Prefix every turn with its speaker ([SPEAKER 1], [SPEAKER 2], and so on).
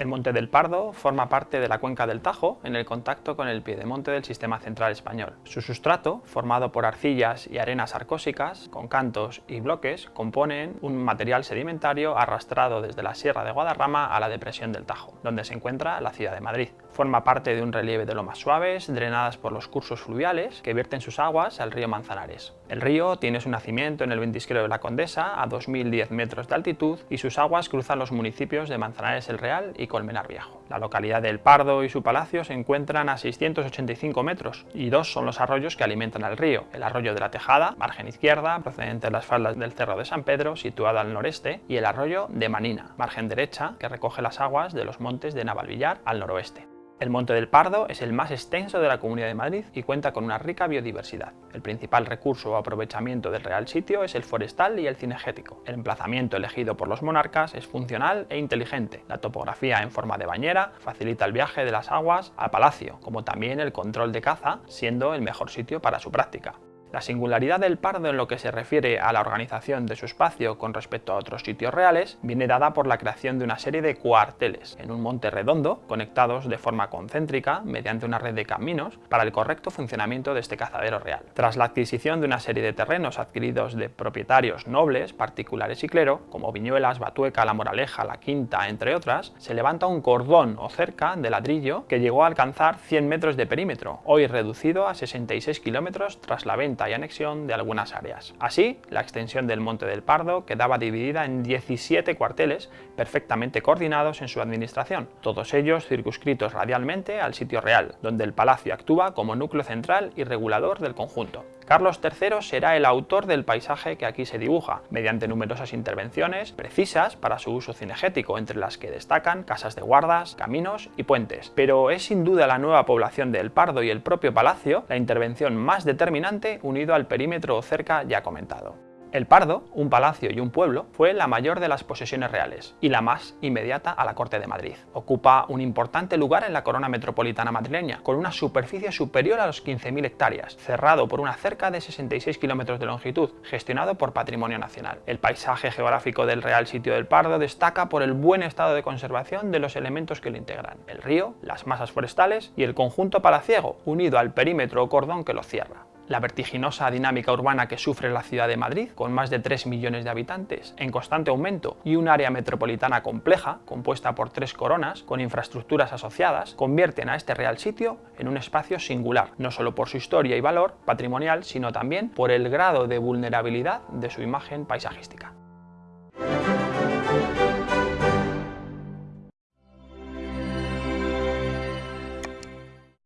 [SPEAKER 1] El Monte del Pardo forma parte de la cuenca del Tajo en el contacto con el piedemonte del sistema central español. Su sustrato, formado por arcillas y arenas arcósicas, con cantos y bloques, componen un material sedimentario arrastrado desde la Sierra de Guadarrama a la depresión del Tajo, donde se encuentra la ciudad de Madrid. Forma parte de un relieve de lomas suaves, drenadas por los cursos fluviales que vierten sus aguas al río Manzanares. El río tiene su nacimiento en el ventisquero de la Condesa, a 2.010 metros de altitud, y sus aguas cruzan los municipios de Manzanares el Real y Colmenar Viejo. La localidad del Pardo y su palacio se encuentran a 685 metros, y dos son los arroyos que alimentan al río. El arroyo de la Tejada, margen izquierda, procedente de las faldas del Cerro de San Pedro, situado al noreste, y el arroyo de Manina, margen derecha, que recoge las aguas de los montes de Navalvillar al noroeste. El Monte del Pardo es el más extenso de la Comunidad de Madrid y cuenta con una rica biodiversidad. El principal recurso o aprovechamiento del real sitio es el forestal y el cinegético. El emplazamiento elegido por los monarcas es funcional e inteligente. La topografía en forma de bañera facilita el viaje de las aguas al palacio, como también el control de caza, siendo el mejor sitio para su práctica. La singularidad del Pardo en lo que se refiere a la organización de su espacio con respecto a otros sitios reales viene dada por la creación de una serie de cuarteles en un monte redondo conectados de forma concéntrica mediante una red de caminos para el correcto funcionamiento de este cazadero real. Tras la adquisición de una serie de terrenos adquiridos de propietarios nobles, particulares y clero, como Viñuelas, Batueca, La Moraleja, La Quinta, entre otras, se levanta un cordón o cerca de ladrillo que llegó a alcanzar 100 metros de perímetro, hoy reducido a 66 kilómetros tras la venta y anexión de algunas áreas. Así, la extensión del Monte del Pardo quedaba dividida en 17 cuarteles perfectamente coordinados en su administración, todos ellos circunscritos radialmente al sitio real, donde el palacio actúa como núcleo central y regulador del conjunto. Carlos III será el autor del paisaje que aquí se dibuja, mediante numerosas intervenciones precisas para su uso cinegético, entre las que destacan casas de guardas, caminos y puentes. Pero es sin duda la nueva población del Pardo y el propio palacio la intervención más determinante unido al perímetro o cerca ya comentado. El Pardo, un palacio y un pueblo, fue la mayor de las posesiones reales y la más inmediata a la corte de Madrid. Ocupa un importante lugar en la corona metropolitana madrileña, con una superficie superior a los 15.000 hectáreas, cerrado por una cerca de 66 kilómetros de longitud, gestionado por Patrimonio Nacional. El paisaje geográfico del Real Sitio del Pardo destaca por el buen estado de conservación de los elementos que lo integran, el río, las masas forestales y el conjunto palaciego, unido al perímetro o cordón que lo cierra la vertiginosa dinámica urbana que sufre la ciudad de Madrid, con más de 3 millones de habitantes, en constante aumento, y un área metropolitana compleja, compuesta por tres coronas, con infraestructuras asociadas, convierten a este real sitio en un espacio singular, no solo por su historia y valor patrimonial, sino también por el grado de vulnerabilidad de su imagen paisajística.